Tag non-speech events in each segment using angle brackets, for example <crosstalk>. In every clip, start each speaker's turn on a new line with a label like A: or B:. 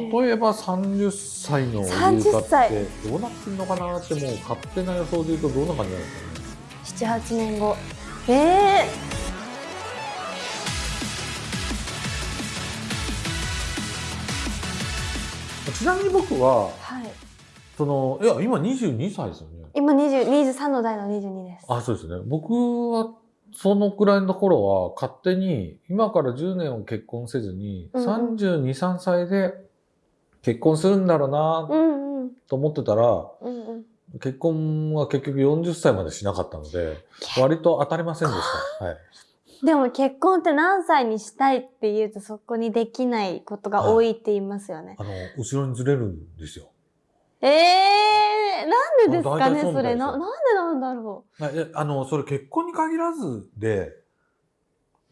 A: 例えば30歳の
B: 30
A: 優香
B: 歳
A: ってどうなってんのかな？ってもう勝手な予想で言うとどんな感じな？んですかね
B: 78年後。ええ
A: ちなみに僕は
B: はい。
A: そのいや今22歳ですよね。
B: 今20 23の代の22です。
A: あそうですね。僕はそのくらいの頃は勝手に今から10年を結婚せずに、
B: うんうん。
A: 32、3歳で結婚するんだろうなと思ってたら、
B: うんうん
A: 結婚は結局40歳までしなかったので、割と当たりませんでした。はい。
B: でも結婚って何歳にしたいって言うとそこにできないことが多いって言いますよね。
A: あの、後ろにずれるんですよ。
B: ええなんでですかね
A: 体そ
B: れななんでなんだろ
A: はいえあの、それ結婚に限らずで、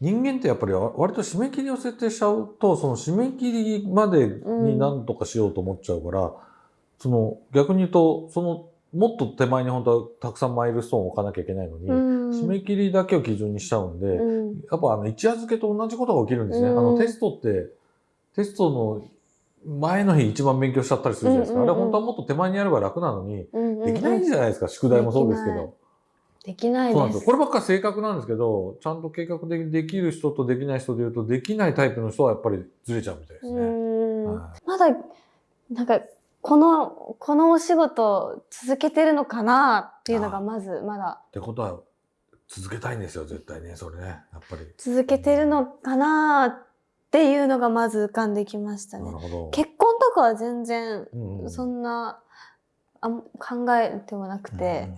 A: 人間ってやっぱり割と締め切りを設定しちゃうと、その締め切りまでに何とかしようと思っちゃうから、その逆に言うと、そのもっと手前に本当はたくさんマイルストーンを置かなきゃいけないのに、
B: う。うん。
A: 締め切りだけを基準にしちゃうんで、
B: うん
A: やっぱあの一夜漬けと同じことが起きるんですね。
B: うん
A: あのテストって、テストの前の日一番勉強しちゃったりするじゃないですか。
B: うんうんうん
A: あれ本当はもっと手前にやれば楽なのに、
B: うんうんうん
A: できないじゃないですか。宿題もそうですけど。
B: できないです。
A: そうなんですよ。こればっかり正確なんですけど、ちゃんと計画的にできる人とできない人で言うと、できないタイプの人はやっぱりずれちゃうみたいです
B: う
A: ね。
B: ん
A: は
B: まだなんかこのこのお仕事続けてるのかなっていうのがまずまだ
A: いってことは、続けたいんですよ、絶対ね。それね。やっぱり。
B: 続けてるのかなっていうのがまず浮かんできましたね。結婚とかは全然
A: うんうん
B: そんなあん考えてもなくて
A: うん、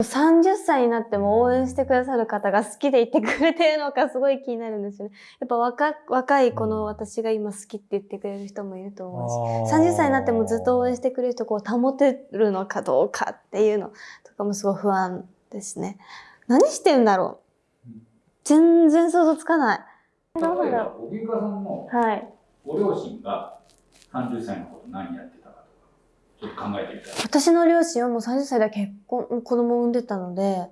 B: 30歳になっても応援してくださる方が好きでいてくれてるのかすごい気になるんですよね。やっぱ若若いこの私が今好きって言ってくれる人もいると思うし、30歳になってもずっと応援してくれる人をこう保てるのかどうかっていうのとかもすごい不安ですね。何してんだろう全然想像つかない。
C: 例えば荻生さんの
B: うはい。
C: ご両親が30歳の頃何やってちょっと考えてみたら。
B: 私の両親はもう30歳で結婚、子供を産んでたので、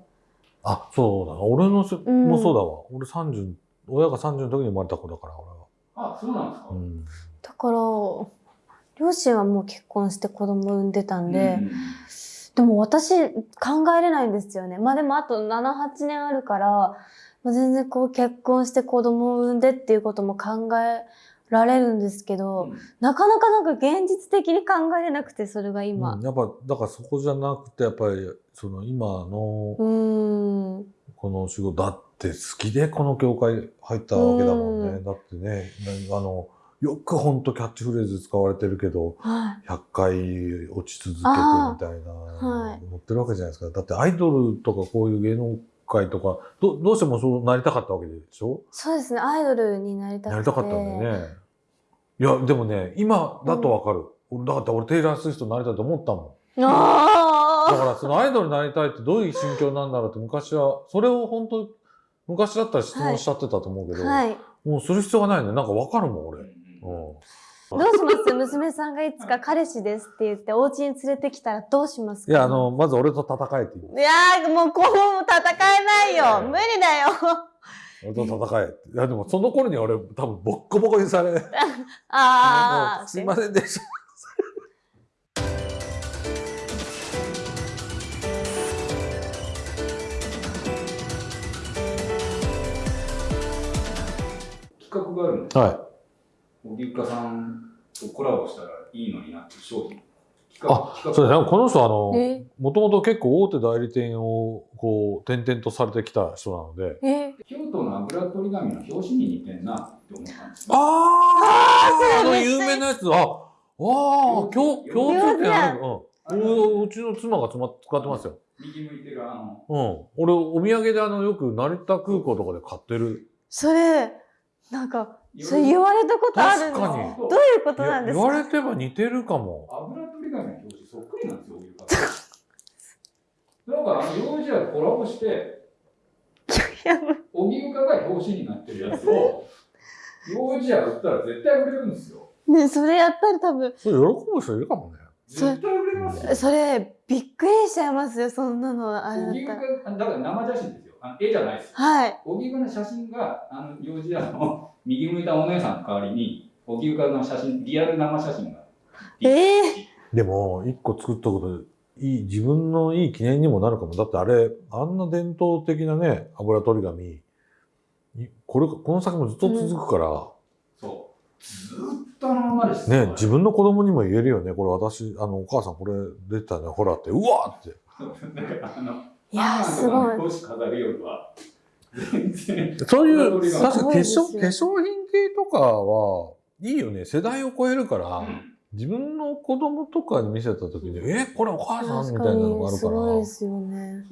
A: あ、そうだな。俺のし
B: ん
A: もそうだわ。俺30、親が30の時に生まれた子だから、俺は。
C: あ、そうなんですか。
A: うん。
B: だから、両親はもう結婚して子供を産んでたんで、
C: うん
B: でも私考えれないんですよね。まあでもあと7、8年あるから、まあ、全然こう結婚して子供を産んでっていうことも考えられるんですけど、
C: うん
B: なかなかなんか現実的に考えれなくて、それが今
A: うん。やっぱ、だからそこじゃなくて、やっぱり、その今の。この仕事、だって好きでこの業界入ったわけだもんね。
B: うん
A: だってね、なあの、よくほんとキャッチフレーズ使われてるけど、
B: はい。
A: 100回落ち続けてみ
B: あ
A: たいな、
B: はい
A: 思ってるわけじゃないですか。だってアイドルとかこういう芸能界とか、どどうしてもそうなりたかったわけでしょ？
B: そうですね。アイドルになりたくて。
A: なりたかったんだよね。いや、でもね、今だとわかる。俺だって俺テイラー・スウィフトになりたいと思ったもん。だ
B: あ
A: からそのアイドルになりたいってどういう心境なんだろうって昔は、それを本当昔だったら質問しちゃってたと思うけど、
B: あはい。
A: もうする必要がないね。なんかわかるもん、俺。うん。
B: どうします？<laughs> 娘さんがいつか彼氏ですって言ってお家に連れてきたらどうしますか？
A: いや、あの、まず俺と戦えって言う。
B: いやーもうこう戦えないよ無理だよ
A: 俺と戦えって。いや、でもその頃には俺多分ボッコボコにされ、<laughs> も
B: ああ
A: うすいませんでした。<laughs>
C: 企画があるんですよ。
A: はい。
C: 荻生さんとコラボしたらいいのになっていう商品。
A: あ、そうですね。この人あの
B: え、
A: もともと結構大手代理店をこう、転々とされてきた人なので。
B: え？
C: 京都の油取り紙の表紙に似てんなって思ったんですよ。
A: あああの有名なやつ、あ、ああ、共共通点ある。うん。ううちの妻がつま使ってますよ。
C: 右向いてるあの、
A: うん。俺、お土産であの、よく成田空港とかで買ってる。
B: それなんかそれ言われたことあるんです
A: 確かに
B: どういうことなんですか？
A: 言われてば似てるかも。
C: 油取り紙の表紙そっくりなんですよ。なんかあの、幼児はコラボして、
B: いや
C: 荻生が表紙になってるやつを、幼児屋売ったら絶対売れるんですよ。
B: ねそれやったら多分
A: それ喜ぶ人いるかもね。
B: それ
C: 絶対売れますよ。
B: それびっくりしちゃいますよそんなのあれだ
C: だから生写真ですよ。あの絵じゃないです。
B: はい
C: 荻生の写真が、あの、幼児屋の右向いたお姉さんの代わりに、荻生の写真、リアル生写真が。
B: え
A: でも、一個作ったことで、いい、自分のいい記念にもなるかも。だってあれ、あんな伝統的なね、油取り紙、いこれ、この先もずっと続くから、
C: そう。ずーっとあのままです
A: ね、自分の子供にも言えるよね。これ私、あの、お母さんこれ出てたね、ほらって、うわって。
C: だからあの、
B: いやーすごい
C: 飾るよりは。
A: そういう、確か化粧、化粧品系とかは、いいよね。世代を超えるから、
C: うん
A: 自分の子供とかに見せた時に、え、これお母さんみたいなのがあるから、
B: ごいですよね。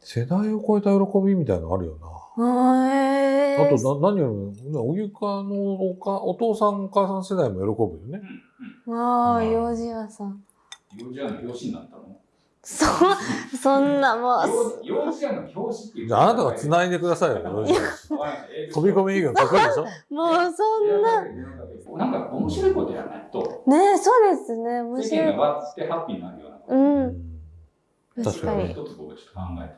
A: 世代を超えた喜びみたいなのあるよな。
B: あえ
A: あと、な何よりも、おゆかのおかお父さんお母さん世代も喜ぶよね。
B: ああ、
A: うん
B: 幼児屋さん。
C: 幼児屋の表紙になったの？
B: そ、そんなもう、
A: あ、あなたが繋いでくださいよ、幼児園飛び込み営業かっこいいでしょ？
B: もうそんな。
C: なんか面白いことやらないと、
B: ねえ、そうですね。面
C: 世
B: 白い。
C: 間が割ってハッピーになるような
B: う。
A: うんん
B: 確かに。
C: 一つ僕ちょっと考え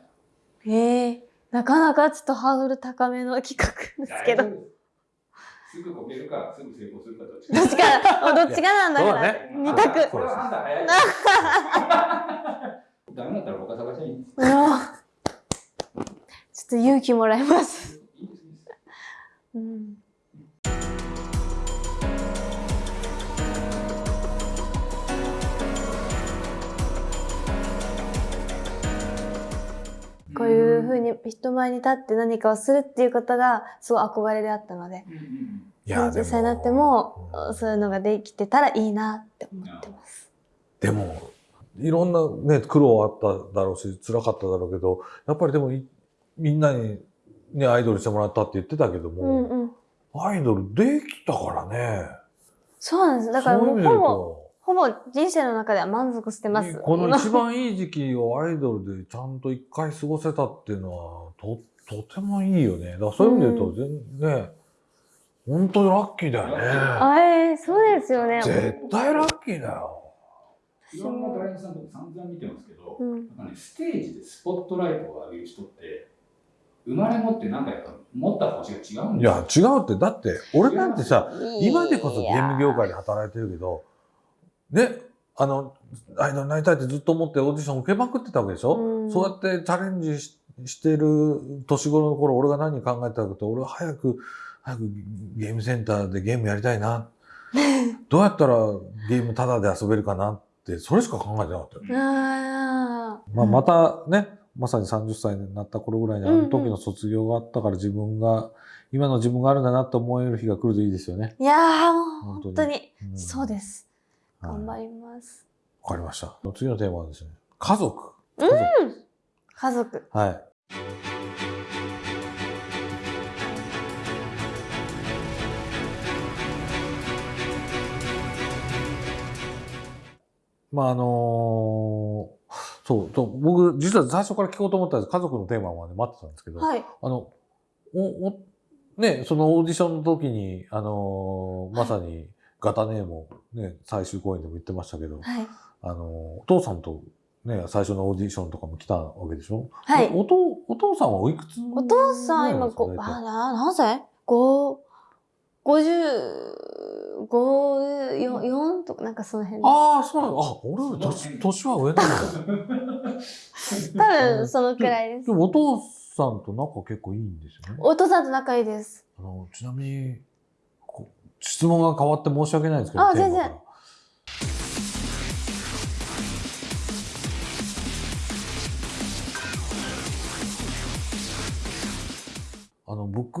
C: て
B: ええなかなかちょっとハードル高めの企画です
C: た。
B: けど。
C: すすぐこけるか、すぐ成功するかどっち
B: か、どっちかなんだから。
A: そうだね <laughs>
C: ダメだったら他探しゃいいんです。
B: うわちょっと勇気もらいます。うん。こういうふうに人前に立って何かをするっていうことがすごい憧れであったので、
C: うんうん
A: いや、で
B: 30歳になっても
A: うん
B: そういうのができてたらいいなって思ってます。
A: でも、いろんなね、苦労あっただろうし、辛かっただろうけど、やっぱりでもい、みんなにね、アイドルしてもらったって言ってたけど
B: うん
A: も、
B: うん。
A: アイドルできたからね。
B: そうなんです。だからもうほぼ、
A: と
B: ほぼ人生の中では満足してます。
A: この一番いい時期をアイドルでちゃんと一回過ごせたっていうのは、と、とてもいいよね。だからそういう意味で言うと、全ね、本当にラッキーだよね。
B: あえーそうですよね。
A: 絶対ラッキーだよ。
C: いろんなタレントさんとか散々見てますけど、
B: うん。
C: なんかね、ステージでスポットライトを浴びる人って、生まれ持ってなんかやっぱ持った星が違うん
A: い
C: ですよ。
A: や、違うって、だって、俺なんてさ、今でこそゲーム業界で働いてるけど、ね、あの、アイドルになりたいってずっと思ってオーディション受けまくってたわけでしょ、
B: うん
A: そうやってチャレンジししてる年頃の頃、俺が何考えてたかって、俺は早く、早くゲームセンターでゲームやりたいな。<laughs> どうやったらゲームタダで遊べるかな？って、それしか考えてなかったよ。
B: あー
A: まあ、またね、まさに30歳になった頃ぐらいにあの時の卒業があったから自分が、今の自分があるんだなって思える日が来るといいですよね。
B: いやーもう
A: 本当に
B: 本当に、
A: うん
B: そうです。
A: はい
B: 頑張ります。
A: わかりました。次のテーマはですね、家族。
B: うん
A: 家族
B: 家族。
A: はい。まああのそう、と僕、実は最初から聞こうと思ったんです。家族のテーマまで待ってたんですけど、
B: はい。
A: あの、お、お、ね、そのオーディションの時に、あのーまさに、ガタネーもね、最終公演でも言ってましたけど、
B: はい。
A: あの、お父さんとね、最初のオーディションとかも来たわけでしょ？
B: はい
A: おお父お父さんはおいくつ
B: お父さん今、あ、な、何歳？五、五十、五、四、四とか、なんかその辺。
A: ああ、そうなの。あ、俺より年年は上なんだ。<laughs>
B: 多分、そのくらいです
A: で。もお父さんと仲結構いいんですよね。
B: お父さんと仲いいです。
A: あのちなみにこ質問が変わって申し訳ないんですけど、
B: あ全然
A: あの僕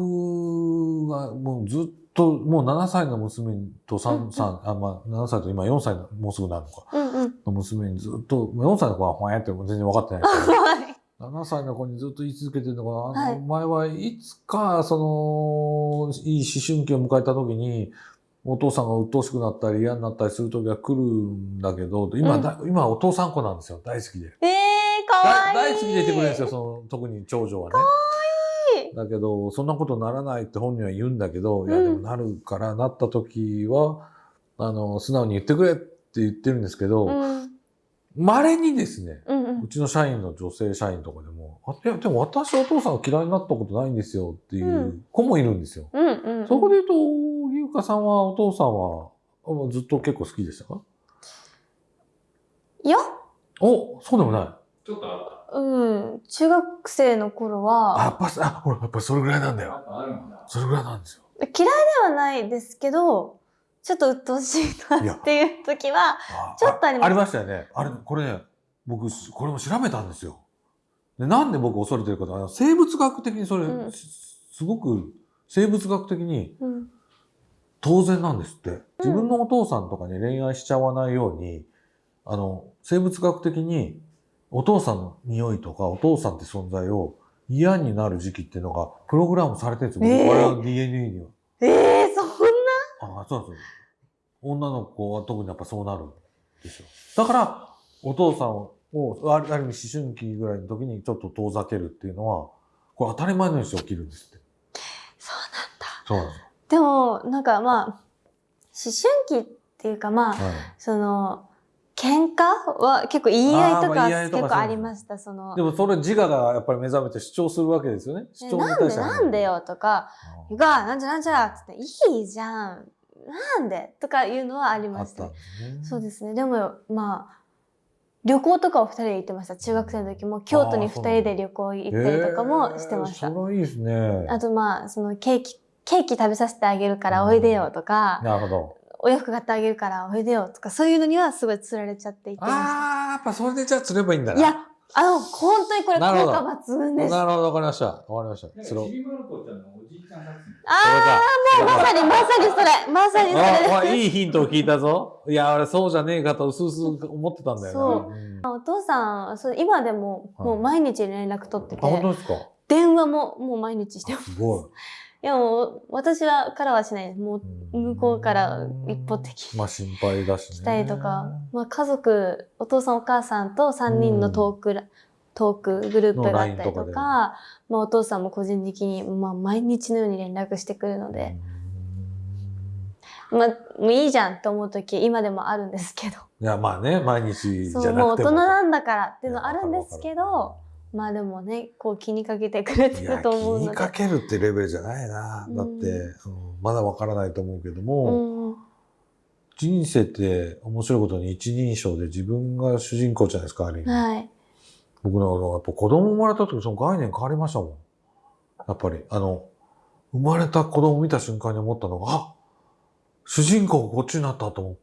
A: がもうずっともう7歳の娘と
B: うん
A: 3、三あまあ、7歳と今4歳のもうすぐなるのか
B: うんうん。
A: の娘にずっと4歳の子はほやっても全然分かってないですけど
B: はい。
A: 7歳の子にずっと言い続けてるのが、あ
B: はい
A: のお前はいつか、その、いい思春期を迎えた時に、お父さんが鬱陶しくなったり嫌になったりする時が来るんだけど、今、
B: うん
A: だ今お父さん子なんですよ。大好きで。
B: えー、かわいい。
A: だ大好きでいてくれるんですよ、その、特に長女はね。
B: いい
A: だけど、そんなことならないって本人は言うんだけど、いや、
B: うん
A: でもなるから、なった時は、あの、素直に言ってくれって言ってるんですけど、
B: うん。
A: 稀にですね、
B: うんうん
A: う。ちの社員の女性社員とかでも、あいや、でも私お父さんが嫌いになったことないんですよっていう子もいるんですよ。
B: うんうん。
A: そこで言うと、荻生ゆかさんはお父さんはあずっと結構好きでしたか？
B: いや、
A: おそうでもない。
C: ちょっとあっ
B: うん。中学生の頃
A: あ、
B: は、
A: やっぱ、あ、ほら、やっぱそれぐらいなんだよ。それぐらいなんですよ。
B: 嫌いではないですけど、ちょっと鬱陶しいなっていう時は、
A: あ
B: ちょっとあります
A: ありましたよね。あれ、これね、僕、これも調べたんですよ。でなんで僕恐れてるかと、生物学的にそれ、
B: うん
A: すすごく、生物学的に
B: うん。
A: 当然なんですって。自分のお父さんとかに恋愛しちゃわないように、あの、生物学的にお父さんの匂いとかお父さんって存在を嫌になる時期っていうのがプログラムされてるんですよ。
B: えー
A: 我々の DNA には。
B: ええそんな？
A: あそうなんですよ。女の子は特にやっぱそうなるんですよ。だから、お父さんを、ある意味思春期ぐらいの時にちょっと遠ざけるっていうのは、これ当たり前のようにして起きるんですって。
B: そうなんだ。
A: そうなんですよ。
B: でも、なんかまあ、思春期っていうかまあ、
A: はい
B: その、喧嘩は結構言い合いとか結構ありました。その
A: で、もそれ自我がやっぱり目覚めて主張するわけですよね。主張に
B: えなんで
A: 対しては
B: なんでよとか、
A: あ
B: ゆか、なんじゃなんじゃつって、いいじゃん。なんでとかいうのはあり
A: あ
B: ました
A: ったね。
B: そうですね。でも、まあ、旅行とかを二人で行ってました。中学生の時も京都に二人で旅行行ったりとかもしてました。
A: えーいいですね。
B: あとまあ、そのケーキ、ケーキ食べさせてあげるからおいでよとか、
A: なるほど。
B: お洋服買ってあげるからおいでよとか、そういうのにはすごい釣られちゃっていって
A: ああ、やっぱそれでじゃあ釣ればいいんだ
B: た。
A: な。
B: いや、あの、本当にこれ効
A: なるほど
B: 果抜群です。
A: なるほど、わかりました。わかりました。釣ろう
C: ちびまる子ちゃんのおじいちゃん作戦。
B: ああ、もうまさにまさにそれまさにそれです。
A: ああ、いいヒントを聞いたぞ。いや、俺そうじゃねえかと、うすうす思ってたんだよ
B: そう
A: ね。ん
B: お父さん、そう今でも、
A: はい
B: もう毎日連絡取ってて、
A: あ、本当ですか？
B: 電話ももう毎日してます。
A: すごい。
B: いやもう、私はからはしないです。もう、向こうから一方的。に
A: まあ心配だしね。
B: 来たりとか、まあ家族、お父さんお母さんと3人のトークラ、トークグループがあったりと
A: の LINE とか
B: まあお父さんも個人的に、まあ毎日のように連絡してくるので、まあもういいじゃんと思う時今でもあるんですけど、
A: いや、まあね、毎日じゃ
B: そう、
A: なくても。
B: もう大人なんだからっていうのあるんですけど、まあでもね、こう気にかけてくれてる
A: 気
B: と思うので。
A: にかけるってレベルじゃないな。だって、うんまだわからないと思うけども、
B: うん、
A: 人生って面白いことに一人称で自分が主人公じゃないですか、ある意味。
B: はい。
A: 僕のやっぱ子供生まれた時その概念変わりましたもん。やっぱり、あの、生まれた子供を見た瞬間に思ったのが、あ主人公がこっちになったと思う。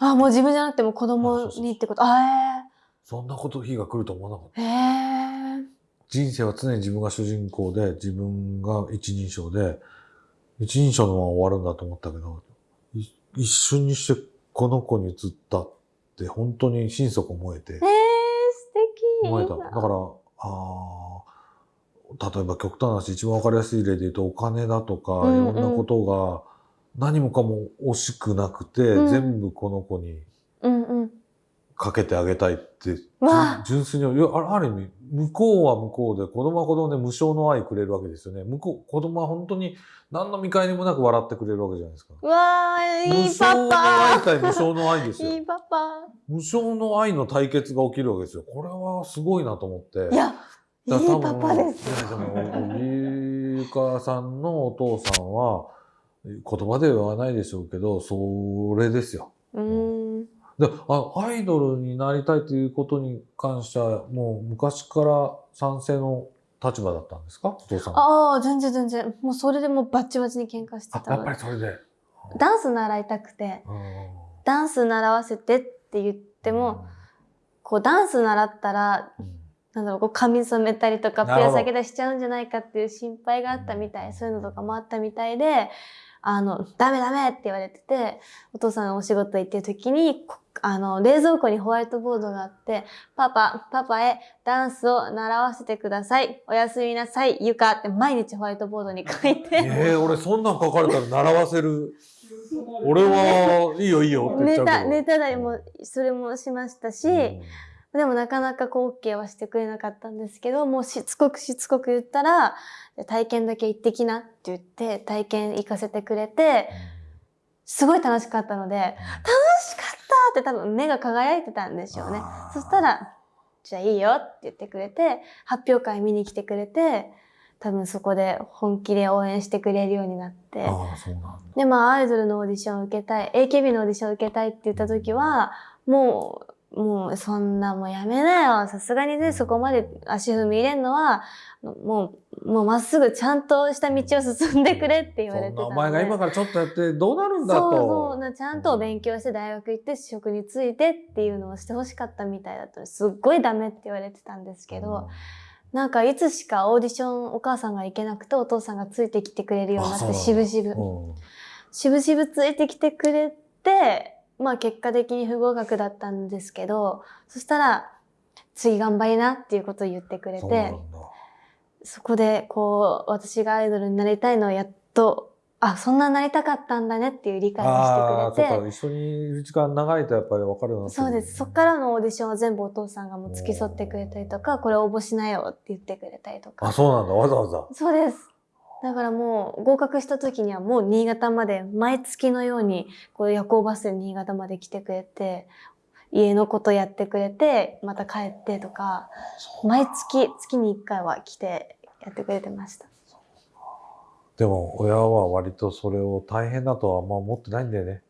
B: あ、もう自分じゃなくても子供にってこと。あ
A: そんなこと日が来ると思わなかった。
B: えー、えー。
A: 人生は常に自分が主人公で、自分が一人称で、一人称のまま終わるんだと思ったけど、い一瞬にしてこの子に移ったって本当に心底思えて
B: えー、、素敵。
A: 思えた。だから、あー例えば極端な話、一番わかりやすい例で言うと、お金だとか、いろんなことが何もかも惜しくなくて、
B: うん
A: 全部この子に
B: うんうん。
A: かけてあげたいって、純粋に、あある意味、向こうは向こうで、子供は子供で無償の愛くれるわけですよね。向こう、子供は本当に何の見返りもなく笑ってくれるわけじゃないですか。
B: うわー、いい
A: 無償の
B: パ
A: 愛対無償の愛です
B: パ。いい
A: よ。
B: パパ。
A: 無償の愛の対決が起きるわけですよ。これはすごいなと思って。
B: いや、いいパ
A: 分
B: パです。
A: でも、ゆかさんのお父さんは、言葉ではないでしょうけど、それですよ。
B: うーん。
A: であアイドルになりたいということに関しては、もう昔から賛成の立場だったんですか？お父さん。
B: ああ、全然全然。もうそれでもうバッチバチに喧嘩して
A: あやっぱ。りそれで。
B: ダンス習いたくて、
A: うん
B: ダンス習わせてって言っても、、こうダンス習ったら、
A: うん
B: なんだろう、こう髪染めたりとか、ペア下げたりしちゃうんじゃないかっていう心配があったみたい、そういうのとかもあったみたいで、あの、ダメダメって言われてて、お父さんがお仕事行ってる時に、こあの、冷蔵庫にホワイトボードがあって、パパ、パパへダンスを習わせてください。おやすみなさい、ゆかって毎日ホワイトボードに書いて、
A: ええ俺そんなん書かれたら習わせる。俺はいいよいいよって言っちゃうけど。
B: ネタだりも、それもしましたし、
A: うん
B: でもなかなかこう OK はしてくれなかったんですけど、もうしつこくしつこく言ったら、体験だけ行ってきなって言って、体験行かせてくれて、すごい楽しかったので、楽しかったって多分目が輝いてたんでしょうねそしたら、じゃあいいよって言ってくれて、発表会見に来てくれて、多分そこで本気で応援してくれるようになって。
A: ああ、そうなんだ。
B: で、まあ、アイドルのオーディションを受けたい、AKB のオーディションを受けたいって言った時は、もう、もう、そんなもうやめなよ。さすがにね、そこまで足踏み入れんのは、もう、もうまっすぐちゃんとした道を進んでくれって言われてた
A: お前が今からちょっとやってどうなるんだと。
B: そうそうな、ちゃんと勉強して大学行って職についてっていうのをしてほしかったみたいだったすっごいダメって言われてたんですけど、なんかいつしかオーディションお母さんが行けなくてお父さんがついてきてくれるようになって
A: あそうなんだ
B: 渋々。
A: うん
B: しぶしぶついてきてくれて、まあ結果的に不合格だったんですけど、そしたら、次頑張りなっていうことを言ってくれて
A: そ
B: こでこう、私がアイドルになりたいのをやっと、あ、そんななりたかったんだねっていう理解をしてくれて、
A: そうか。一緒にいる時間長いとやっぱり分かるようにな
B: そうです。そっからのオーディションは全部お父さんがもう付き添ってくれたりとか、これ応募しなよって言ってくれたりとか。
A: あ、そうなんだ。わざわざ。
B: そうです。だからもう合格した時にはもう新潟まで毎月のようにこう夜行バスで新潟まで来てくれて家のことやってくれてまた帰ってとか毎月月に1回は来てやってくれてました。
A: でも親は割とそれを大変だとはあんま思ってないんだよね。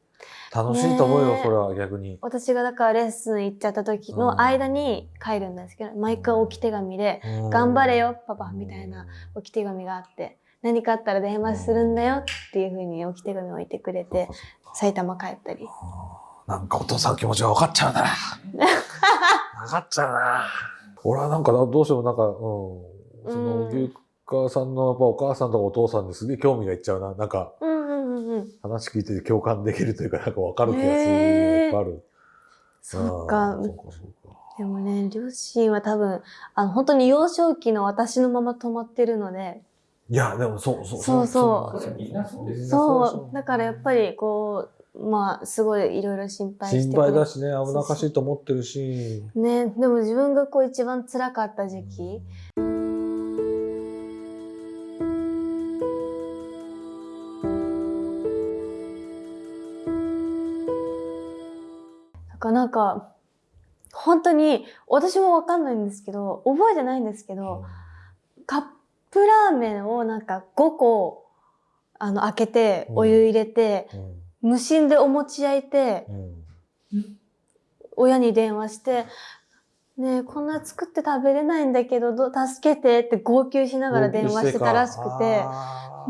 A: 楽しいと思うよ、
B: ねえ
A: それは逆に。
B: 私がだからレッスン行っちゃった時の間に帰るんですけど毎回置き手紙で「頑張れよパパ」みたいな置き手紙があって何かあったら電話するんだよっていう風に置き手紙を置いてくれて埼玉帰ったり。
A: なんかお父さんの気持ちが分かっちゃうな。<laughs> 分かっちゃうな。俺はなんかなどうしてもなんか、うん。その、
B: うん
A: 牛川さんのやっぱお母さんとかお父さんにすげえ興味がいっちゃうな。なんか
B: うんうんうんうん。
A: 話聞いてて共感できるというか、なんか分かる気がする。いっぱいある。
B: そ
A: うか。
B: でもね、両親は多分、あの、本当に幼少期の私のまま止まってるので、
A: いや、でもそうそう
B: そうそう
C: そう。
B: だからやっぱりこう、まあ、すごいいろいろ心配して
A: 心配だしね、危なっかしいと思ってるし。
B: ね、でも自分がこう一番辛かった時期、だからなんか、本当に、私もわかんないんですけど、覚えてないんですけど、カップラーメンをなんか5個、あの、開けて、
A: うん。
B: お湯入れて、
A: うん。
B: 無心でお餅焼いて、
A: うん。
B: 親に電話して、ねえ、こんな作って食べれないんだけど、ど助けてって号泣しながら電話してたらしくて、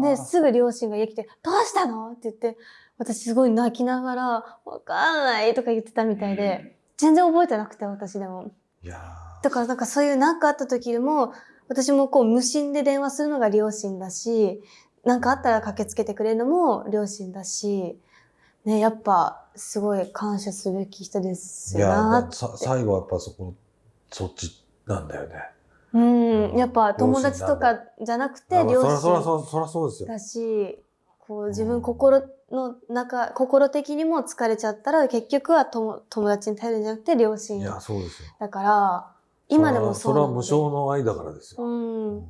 B: で、すぐ両親が家来て、どうしたのって言って、私すごい泣きながら、わかんないとか言ってたみたいで、全然覚えてなくて、私でも。
A: いやー。
B: だからなんかそういう何かあった時でも、私もこう無心で電話するのが両親だし、何かあったら駆けつけてくれるのも両親だし、ね、やっぱすごい感謝すべき人です
A: いや
B: よな
A: ーさ最後はやっぱそこ、そっちなんだよね。
B: うん、やっぱ友達とかじゃなくて
A: あ
B: 両親
A: そらそらそうですよ。
B: だし、こう自分心の中、心的にも疲れちゃったら結局は友友達に頼るんじゃなくて両親
A: いや、そうですよ。
B: だから、今でもそう
A: それは無償の愛だからですよ。
B: うん。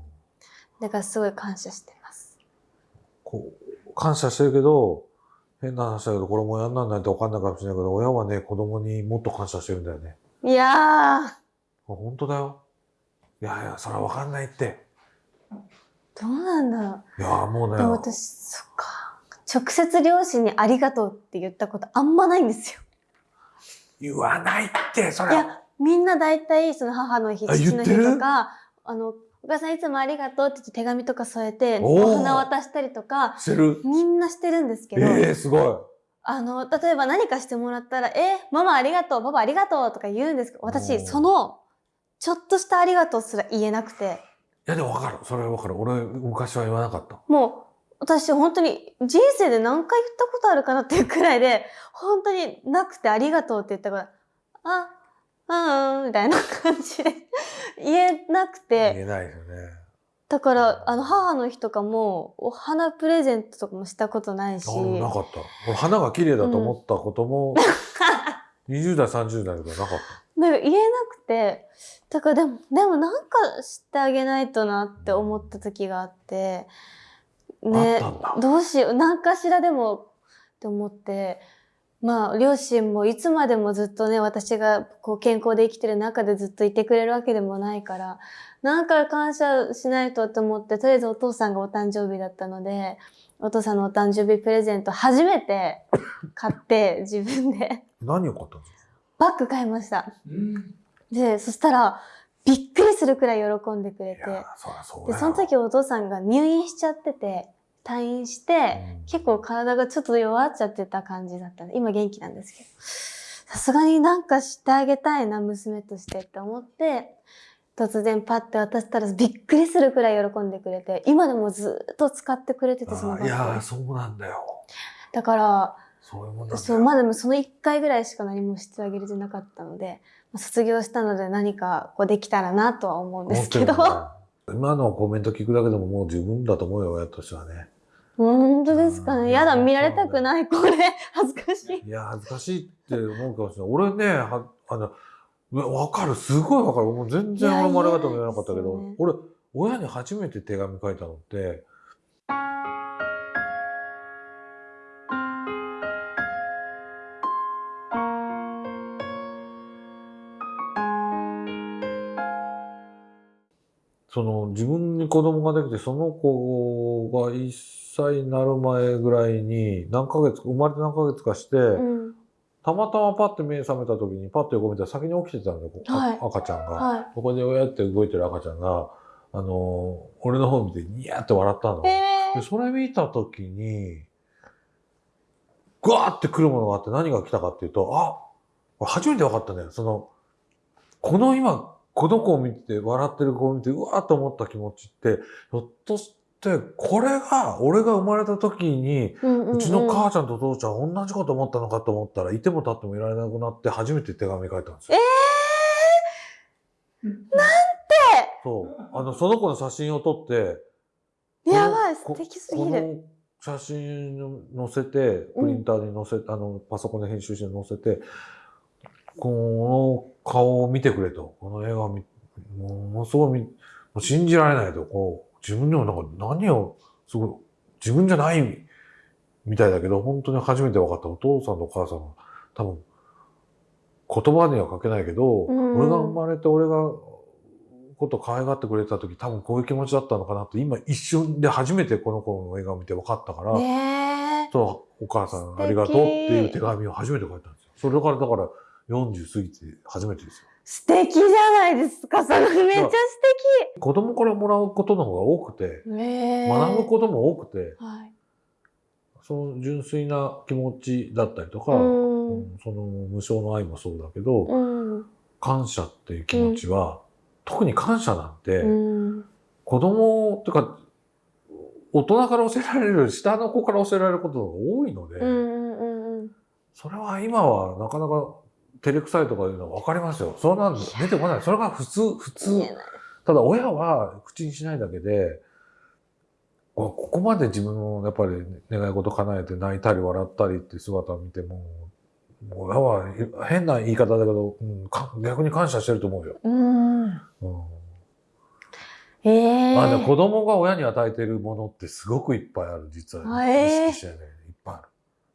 B: だからすごい感謝してます。
A: こう感謝してるけど、変な話だけど、これも親にならないと分かんないかもしれないけど、親はね、子供にもっと感謝してるんだよね。
B: いやー、
A: あ本当だよ。いやいや、それは分かんないって。
B: どうなんだろ
A: いや、もう
B: う。
A: ね
B: で、も私、そっか。直接両親にありがとうって言ったことあんまないんですよ。
A: 言わないって、それは。
B: いや、みんな大体、その母の日、
A: あ
B: 父の日とか、あの、お母さんいつもありがとうって言って手紙とか添えて、
A: お
B: 花渡したりとか、
A: してる？
B: みんなしてるんですけど、
A: ええすごい。
B: あの、例えば何かしてもらったら、え、ママありがとう、パパありがとうとか言うんですけど、
A: お
B: 私、
A: ー
B: その、ちょっとしたありがとうすら言えなくて、
A: いや、でも分かる。それは分かる。俺、昔は言わなかった。
B: もう、私本当に人生で何回言ったことあるかなっていうくらいで、本当になくてありがとうって言ったから、あ、うん、うん、みたいな感じで言えなくて、
A: 言えないですよね。
B: だから、あの、母の日とかも、お花プレゼントとかもしたことないし、
A: あなかった。俺、花が綺麗だと思ったことも、<laughs> 20代、30代の時はなかっ
B: なんか言えなくて、だからでも、でもなんかしてあげないとなって思った時があって、ね。どうしよう、何かしらでもって思って、まあ、両親もいつまでもずっとね、私がこう健康で生きてる中でずっといてくれるわけでもないから、なんか感謝しないとと思って、とりあえずお父さんがお誕生日だったので、お父さんのお誕生日プレゼント初めて買って、<laughs> 自分で
A: 何を買ったんですか
B: バッグ買いました。
C: うん。
B: で、そしたら、びっくりするくらい喜んでくれて
A: そ
B: で、
A: よ
B: その時お父さんが入院しちゃってて、退院して、
A: うん
B: 結構体がちょっと弱っちゃってた感じだった今元気なんですけど。さすがになんかしてあげたいな、娘としてって思って、突然パッて渡したらびっくりするくらい喜んでくれて、今でもずっと使ってくれてて、その
A: いや。そうなんだよ
B: だから、
A: そういうもんだよ
B: そう、まあでもその1回ぐらいしか何もしてあげれてなかったので、まあ卒業したので何かこうできたらなとは思うんですけど。
A: 今のコメント聞くだけでももう十分だと思うよ親としてはね
B: 本当ですか
A: うん
B: ね。やだ、見られたくない、これ。<laughs> 恥ずかしい。
A: いや恥ずかしいって思うかもしれない俺ねはあのうわわかるすごいわかるもう全然俺もありがとうなかったけど、
B: ね
A: 俺親に初めて手紙書いたのってその自分に子供ができてその子が1歳になる前ぐらいに何ヶ月生まれて何ヶ月かして、
B: うん。
A: たまたまパッて目覚めた時にパッと横見たら先に起きてたんだよ、
B: はい
A: あ赤ちゃんが。
B: は
A: ここで親って動いてる赤ちゃんが、あのー俺の方見てニヤって笑ったの。
B: い。え
A: でそれ見た時に、ぐわーって来るものがあって何が来たかっていうと、あ俺初めて分かったね。その、この今、この子を見て、笑ってる子を見て、うわーって思った気持ちって、ひょっとして、これが、俺が生まれた時に、
B: ー、うんうんうん
A: うちの母ちゃんと父ちゃん同じこと思ったのかと思ったら、いても立ってもいられなくなって初めて手紙書いたんですよ。そう。あの、その子の写真を撮って、
B: やばい、
A: こ
B: 素敵すぎる。
A: 写真を載せて、プリンターに載せ、あの、パソコンで編集して載せて、この顔を見てくれと。この映画を見、ものすごい見、もう信じられないと。こう、自分でもなんか何を、すごい、自分じゃないみたいだけど、本当に初めて分かったお父さんとお母さんの、多分、言葉には書けないけど、
B: うん
A: 俺が生まれて俺が、こと可愛がってくれた時多分こういう気持ちだったのかなって今一瞬で初めてこの子の映画を見て分かったから、
B: ねえ。
A: そうお母さんありがとうっていう手紙を初めて書いたんですよ。それからだから40過ぎて初めてですよ。
B: 素敵じゃないですか。それめっちゃ素
A: 子供からもらうことの方が多くて。学ぶことも多くて、
B: はい。
A: その純粋な気持ちだったりとか、
B: うん
A: うんその無償の愛もそうだけど、
B: うん。
A: 感謝っていう気持ちは、特に感謝なんて、
B: うん。
A: 子供っていうか、大人から教えられる下の子から教えられることが多いので、
B: うんうんうんうん。
A: それは今はなかなか照れくさいとかいうのは分かりますよ。そんなん出てこない。それが普通、普通ただ親は口にしないだけで、こここまで自分のやっぱり願い事叶えて泣いたり笑ったりっていう姿を見ても、親は変な言い方だけど、うん、か逆に感謝してると思うよ。
B: うん。
A: うん
B: ええ。
A: まあね、子供が親に与えてるものってすごくいっぱいある、実は、
B: あえー
A: 意識してね、いっぱいある。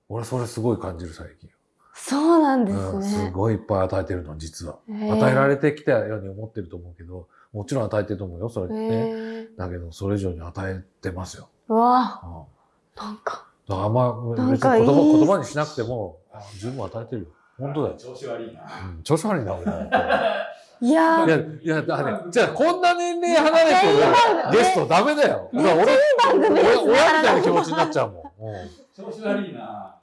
A: 俺それすごい感じる最近。
B: そうなんです
A: うん、す
B: ね。
A: ごいいっぱい与えてるの、実は。
B: え
A: 与えられてきたように思ってると思うけど、もちろん与えてると思うよ、それってね。
B: ええ。
A: だけど、それ以上に与えてますよ。
B: うわ
A: うん
B: なんか。
A: あんま、
B: なん
A: 別に
B: かいい
A: 言葉言葉にしなくても、あ十分与えてるよ。本当だよ。
C: 調子悪いな。
A: うん、調子悪いな、俺。<laughs>
B: いや
A: いや、いや、だからね、じゃあこんな年齢離れてるゲストダメだよ。だから俺、親みたいな気持ちになっちゃうもん。うん
C: 調子悪いな。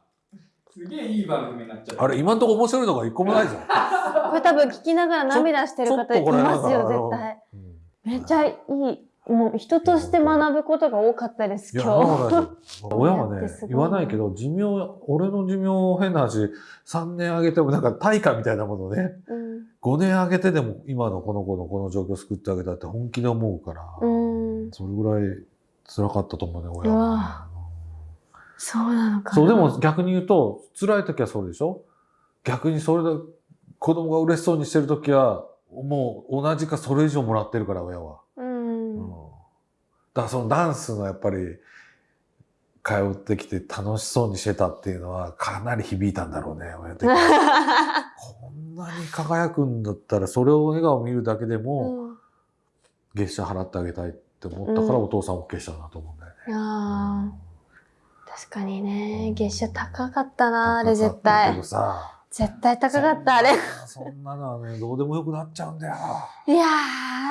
C: すげえいい番組になっちゃった。
A: あれ、今んとこ面白いのが一個もないじゃん。<laughs>
B: これ多分聞きながら涙してる方いますよ、絶対。
A: うん
B: めっちゃいい。もう人として学ぶことが多かったです、
A: いや、
B: 今日。<laughs>
A: 親はね言わないけど、寿命、俺の寿命変な話、3年あげてもなんか対価みたいなものね、
B: うん。
A: 5年あげてでも今のこの子のこの状況を救ってあげたって本気で思うから、
B: うん
A: それぐらい辛かったと思うね、親
B: う
A: は
B: わ。そうなのかな。
A: そう、でも逆に言うと、辛い時はそうでしょ？逆にそれで子供が嬉しそうにしてる時は、もう同じかそれ以上もらってるから、親は。
B: うん。
A: うんだからそのダンスのやっぱり通ってきて楽しそうにしてたっていうのはかなり響いたんだろうね、親的に <laughs> こんなに輝くんだったら、それを笑顔見るだけでも、
B: うん
A: 月謝払ってあげたいって思ったから、
B: うん
A: お父さん OK したなと思うんだよね。
B: あー確かにね月謝高かったなあれ絶対絶対高かったあれ
A: そんなのはね、どうでもよくなっちゃうんだよ。
B: いや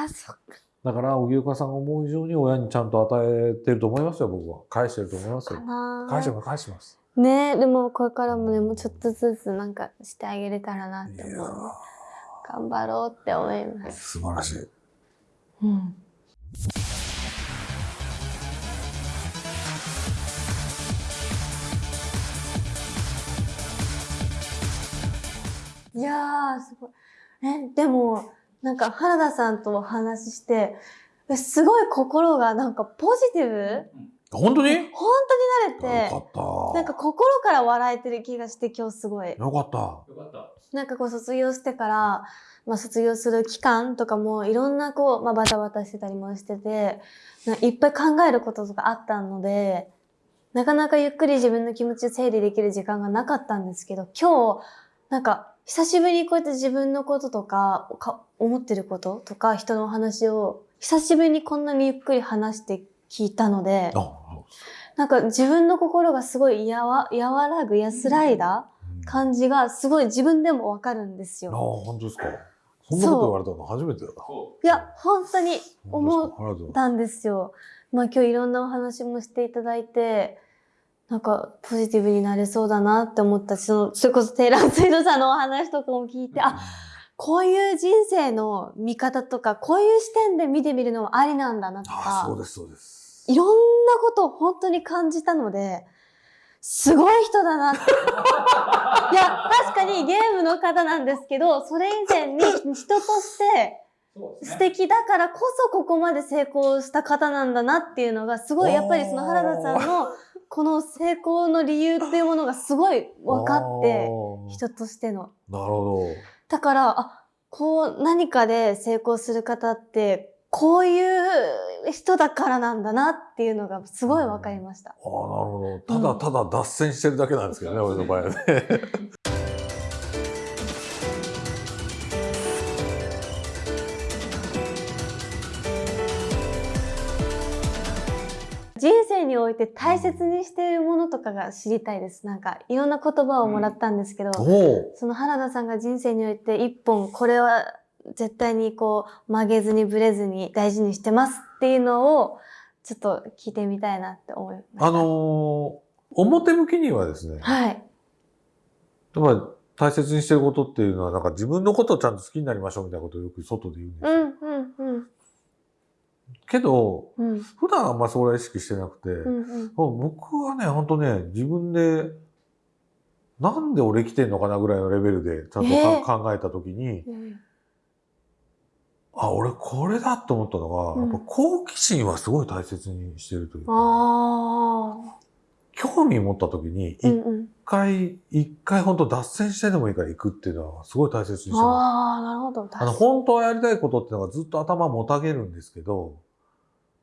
B: ーそっか
A: だから、荻岡さんが思う以上に親にちゃんと与えてると思いますよ、僕は。返してると思いますよ。
B: な
A: 返してます、返してます。
B: ねでもこれからもねもうちょっとずつなんかしてあげれたらなって思う頑張ろうって思いま
A: ー
B: す
A: 素晴らしい。
B: うんいやーすごいえでもなんか原田さんとお話ししてえすごい心がなんかポジティブ？
A: 本当に？
B: 本当になれて
A: よかった。
B: なんか心から笑えてる気がして今日すごい。
A: よかった。
C: よかった。
B: なんかこう卒業してから、まあ卒業する期間とかもいろんなこう、まあバタバタしてたりもしてて、ないっぱい考えることとかあったので、なかなかゆっくり自分の気持ちを整理できる時間がなかったんですけど、今日、なんか久しぶりにこうやって自分のこととか、か思ってることとか人のお話を久しぶりにこんなにゆっくり話して聞いたので、
A: あ
B: なんか自分の心がすごいやわ和らぐ安らいだ
A: うん
B: 感じがすごい自分でもわかるんです
A: ああ、
B: よ。
A: 本当ですか？そんなこと言われたの初めてだな。
C: そ
B: いや、本当に思ったんですよ。まあ今日いろんなお話もしていただいて、なんかポジティブになれそうだなって思ったし、その、それこそテイラー・スウィードさんのお話とかも聞いて、あ、こういう人生の見方とか、こういう視点で見てみるのもありなんだなと
A: ああ、そう
B: か、
A: です、そうです。
B: いろんなことを本当に感じたので、すごい人だなって。<laughs> いや、確かにゲームの方なんですけど、それ以前に人として素
C: ね。
B: 敵だからこそここまで成功した方なんだなっていうのが、すごいやっぱりその原田さんのこの成功の理由っていうものがすごい分かって、人としての。
A: なるほ
B: だから、あ、こう何かで成功する方って、こういう人だからなんだなっていうのがすごい分かりました。
A: ど。ああ、なるほど。ただただ脱線してるだけなんですけどね、俺の場合はね。
B: において大切にしているものとかが知りたいです。なんかいろんな言葉をもらったんですけど、
A: おお。
B: その原田さんが人生において一本これは絶対にこう曲げずにぶれずに大事にしてますっていうのをちょっと聞いてみたいなって思いました。
A: あのー表向きにはですね、
B: はい。
A: 大切にしてることっていうのは、なんか自分のことをちゃんと好きになりましょうみたいなことをよく外で言うんですよ。
B: うんうんうん
A: けど、
B: うん
A: 普段あんまりそれは意識してなくて、
B: うんうん
A: 僕はね、本当ね、自分で、なんで俺生きてんのかなぐらいのレベルでちゃんとか、
B: えー
A: 考えたときに、
B: うん
A: あ、俺これだと思ったのが、
B: うん
A: やっぱ好奇心はすごい大切にしてるというか、
B: あ
A: 興味持ったときに、
B: あ。うん
A: 一
B: うん。
A: 回、一回本当脱線してでもいいから行くっていうのはすごい大切にしてます。
B: ああ、なるほど。
A: あの、本当はやりたいことっていうのがずっと頭もたげるんですけど、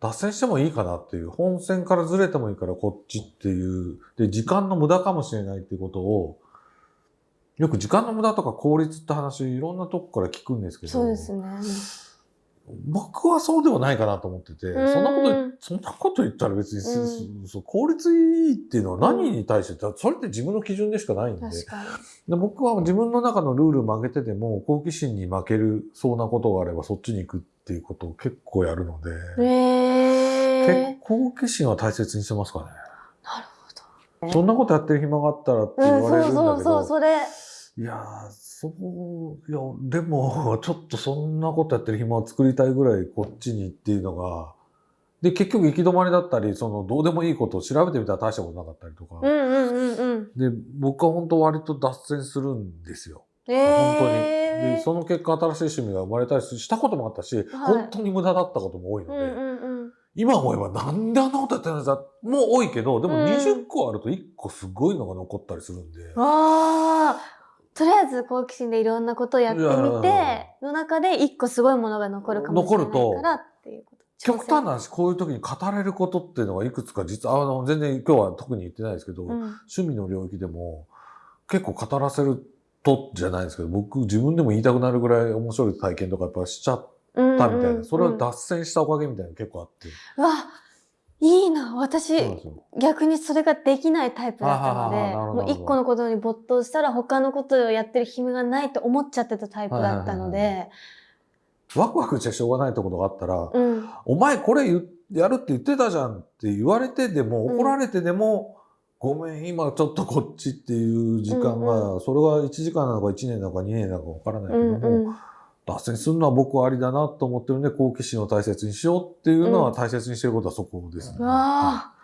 A: 脱線してもいいかなっていう、本線からずれてもいいからこっちっていう、で、時間の無駄かもしれないっていうことを、よく時間の無駄とか効率って話、いろんなとこから聞くんですけど、
B: そうですね。
A: 僕はそうではないかなと思ってて、
B: うん。
A: そんなこと、そんなこと言ったら別に、
B: う
A: そう効率いいっていうのは何に対して、それって自分の基準でしかないんで、で僕は自分の中のルール曲げてても、好奇心に負けるそうなことがあればそっちに行くっていうことを結構やるので、
B: に。ええ
A: 結構好奇心は大切にしてますかね。
B: なるほど。
A: そんなことやってる暇があったらって言
B: うん、
A: われるんだけど、
B: そうそうそう、それ。
A: いやー、そう、いや、でも、<laughs> ちょっとそんなことやってる暇を作りたいぐらいこっちにっていうのが、で、結局行き止まりだったり、その、どうでもいいことを調べてみたら大したことなかったりとか、
B: うんうんうんうん。
A: で、僕は本当割と脱線するんですよ。
B: え
A: 本当に。
B: え
A: で、その結果新しい趣味が生まれたりしたこともあったし、本当に無駄だったことも多いので、
B: うんうんうん。
A: 今思えばなんであんなことやってるんだもう多いけど、でも
B: うん。
A: 20個あると1個すごいのが残ったりするんで、
B: ああ、とりあえず好奇心でいろんなことをやってみて、の中で一個すごいものが残るかもしれないからっていうこと。
A: 極端な話、こういう時に語れることっていうのがいくつか実は、あの、全然今日は特に言ってないですけど、
B: うん。
A: 趣味の領域でも結構語らせるとじゃないですけど、僕自分でも言いたくなるぐらい面白い体験とかやっぱしちゃったみたいな、それは脱線したおかげみたいなの結構あって。
B: うわいいな。私逆にそれができないタイプだったのでもう一個のことに没頭したら他のことをやってる暇がないと思っちゃってたタイプだったので。
A: ワクワクしてしょうがないところがあったら、
B: うん。
A: お前これやるって言ってたじゃんって言われてでも、
B: うん。
A: 怒られてでも、ごめん、今ちょっとこっちっていう時間が、
B: うん
A: それが1時間なのか1年なのか2年なのかわからないけ
B: う
A: ども、
B: んうん
A: 脱線するのは僕はありだなと思ってるんで、好奇心を大切にしようっていうのは
B: うん
A: 大切にしてることはそこですね。
B: うわあ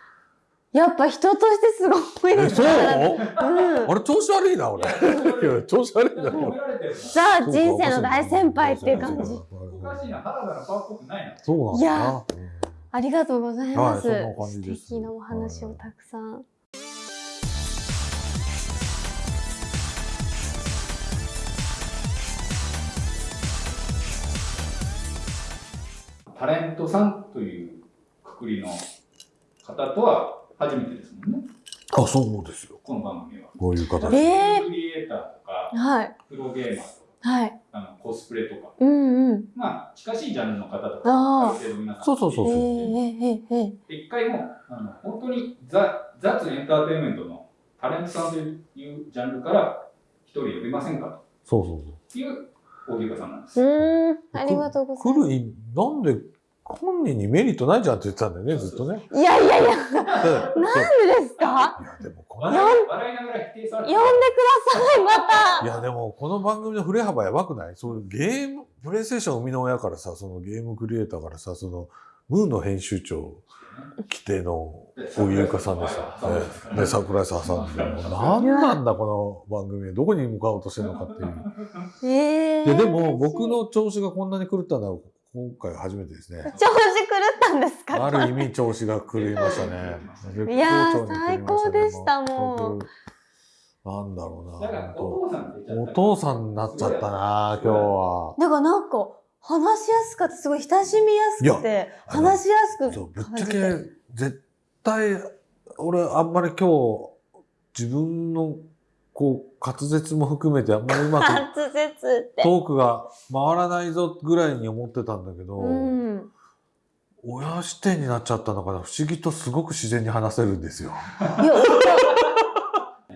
B: やっぱ人としてすごい
A: え、
B: です
A: そう？
B: ね。
A: あ
B: うん、
A: れ調子悪いな、俺。いや <laughs> 調子悪いな。
C: 褒められてる
B: ザ人生の大先輩っていう感じ。
C: おかしいな、原田のパワーっぽくないな。
A: そうなんだ
B: いや
A: な。うん
B: ありがとうございます。
A: はいそんな感じです
B: 素敵なお話をたくさん。
C: タレントさんというくくりの方とは初めてですもんね、
A: あ、そうですよ。
C: この番組は。
A: こういう形
B: え
A: で。
B: ー
C: クリエイターとか、
B: はい。
C: プロゲーマーとか、
B: はい。
C: あのコスプレとか、
B: うんうん。
C: まあ、近しいジャンルの方とか、
B: あ
C: る程度皆さん。
A: そうそうそう
B: えー、えー、えー、え
C: 一回もあの本当にザ雑エンターテインメントのタレントさんというジャンルから一人呼びませんか
A: そうそう
C: という大木さんなんです。
B: ー。うーん。ありがとうござい
A: 来る意味、なんで、本人にメリットないじゃんって言ってたんだよね、ずっとね。
B: いやいやいや、
A: なん
B: でですか？
A: いや、でもこの、
C: 笑い笑いながら否定されて
B: 呼んでください、また。
A: いや、でもこの番組の振れ幅やばくない？そういうゲーム、プレイステーション生みの親からさ、そのゲームクリエイターからさ、その、ムーの編集長規定の小木優香さんでさ、ねで、桜井さんさんで、もう何なんだこの番組、どこに向かおうとしてるのかっていう。
B: えー。
A: いや、でも僕の調子がこんなに狂ったのは今回初めてですね。
B: 調子狂ったんですか？
A: ある意味調子が狂いましたね。<laughs>
B: いや最高でしたもう
A: 僕なんだろうな。
C: お父さん
A: になっちゃったな、今日は。
B: だからなんか、話しやすかった。すごい親しみやすくて、話しやすく
A: そうぶっ。ちゃけ、絶対、俺、あんまり今日、自分の、こう、滑舌も含めて、あんまりうまく
B: 滑舌って。
A: トークが回らないぞぐらいに思ってたんだけど、
B: うん。
A: 親視点になっちゃったのかな。不思議とすごく自然に話せるんですよ。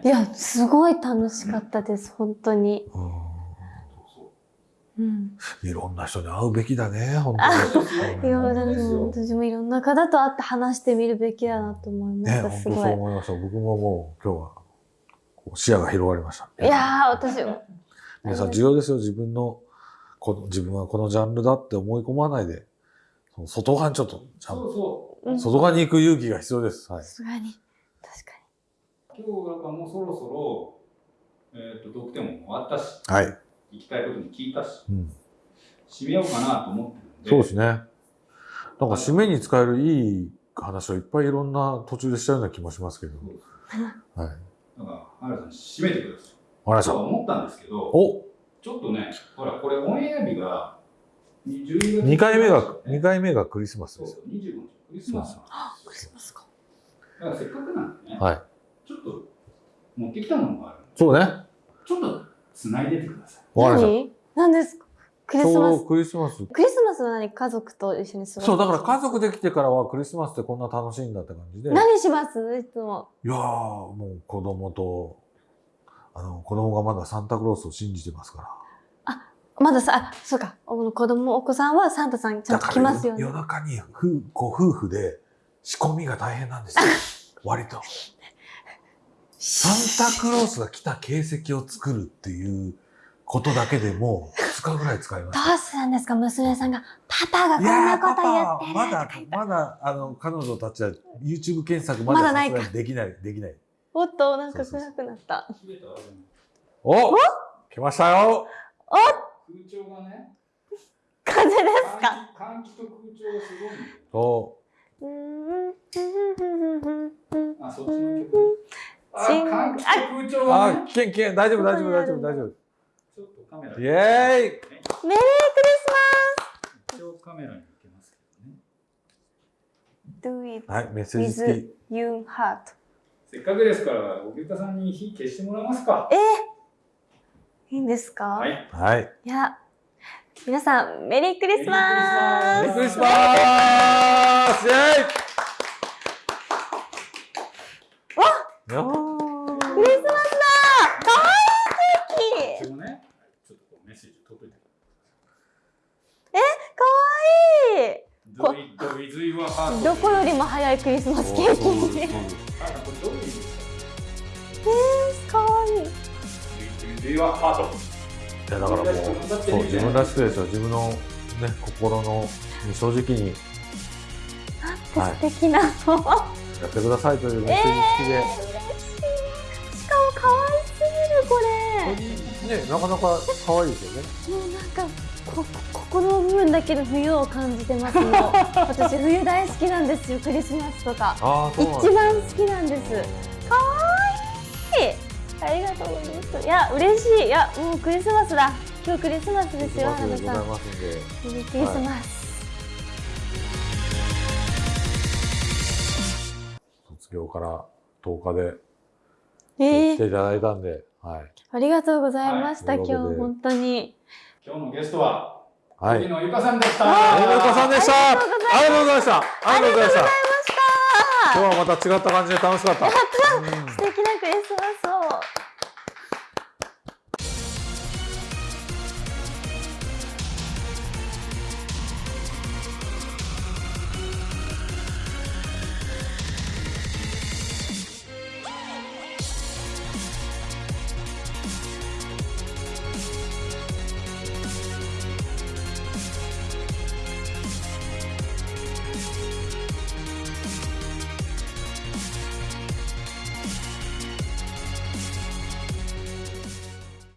B: いや、いや、すごい楽しかったです、本当に。
A: うん
B: うん。
A: いろんな人に会うべきだね、本当に。
B: いや、
A: うん
B: だから私もいろんな方と会って話してみるべきだなと思いま
A: ね、
B: した、
A: 本当そう
B: すごい。
A: 思いました。僕ももう今日は視野が広がりました。
B: いやー、私も。
A: 皆さん重要ですよ。自分の、この自分はこのジャンルだって思い込まないで、その外側にちょっと、ちゃん
C: そう
A: と外側に行く勇気が必要です。はい
B: さ。すがに。確か
C: 今日なんかもうそろそろ、えっ、と、得点も終わったし、
A: はい。
C: 行きたいことに聞いたし、
A: うん。
C: 締めようかなと思ってるんで。
A: そうですね。なんか締めに使えるいい話をいっぱいいろんな途中でしたような気もしますけど。はい。
C: だから、原田さん、締めてください。
A: わかりました。
C: 思ったんですけど、
A: お
C: ちょっとね、ほら、これオンエア日が12月
A: 二回目が、二回目がクリスマスです。
C: そうそう、25日、クリスマスなん
B: クリ
C: ですよ。
B: スマスか。
C: だからせっかくなんでね、
A: はい。
C: ちょっと持ってきたものがある、
A: そうね。
C: ちょっと繋いでてください。
A: わかりまし
B: 何何ですかクリスマス。
A: クリスマス。
B: クリスマスは何？家族と一緒に過ごす？
A: そう、だから家族できてからはクリスマスってこんな楽しいんだって感じで。
B: 何します？いつも。
A: いやー、もう子供と、あの、子供がまだサンタクロースを信じてますから。
B: まださ、あ、そうか。お子供、お子さんはサンタさんちゃんと来ますよね
A: 夜。中に夫ご夫婦で仕込みが大変なんですよ。<laughs> 割と。<laughs> サンタクロースが来た形跡を作るっていうことだけでも2日ぐらい使いま
B: ど
A: した。
B: うするんですか？娘さんが。パパがこんなこと
A: パ
B: 言ってる
A: パまだまだ、あの、彼女たちは YouTube 検索まだ
B: まだない
A: できない、できない。
B: おっと、なんか暗くなった。
C: 締めたらでも
A: お来ましたよ
C: 空調がね、
B: 風ですか？
C: 換気と空調がすごい。
A: お
B: うーんうん
C: あ、そっちの曲。あ、換気と空調が
A: あ、
C: ね。
A: 危険、危険、大丈夫、大丈夫、大丈夫、大丈夫。
C: ちょっとカメラ
A: イエーイ
B: メリークリス
C: 一応カメラに向けますけどね。
B: do it
A: はい、メッセージ付き。
B: you heart
C: せっかくですから、おぎゅうたさんに火消してもらえますか。
B: いいんですか、、
C: はいい。
A: はい。
B: や皆さんメリークリスマス
A: メリークリスマスイェイわっ
B: クリスマスだかわいいケーキ
C: でもね、ちょっとこうメッセージ届い。て
B: かわいい.どこよりも早いクリスマスケーキえー、かわいい.
A: いやだからもうそう自分らしくですよ。自分のね心のに正直に。
B: なんて素敵なの、
A: やってくださいというメッセージ付きで、
B: 嬉しい。しかも可愛すぎるこれ
A: ねなかなか可愛いですよね。
B: もうなんかこここの部分だけで冬を感じてますもう私冬大好きなんですよ。クリスマスとか。一番好きなんです。かわい。いありがとうございます。いや嬉しい。いやもうクリスマスだ。今日クリスマスですよ花田さんクリスマス、
A: 卒業から10日で
B: えー、
A: 来ていただいたんで、はい。
B: ありがとうございました、
A: はい。
B: 今日本当に。
C: 今日のゲストは、
A: はい。
C: 荻野由香さんでした。
A: ありがとうさんでした。ありがとうございました。ありがとうございました。
B: あ
A: 今日はまた違った感じで楽しかった。うん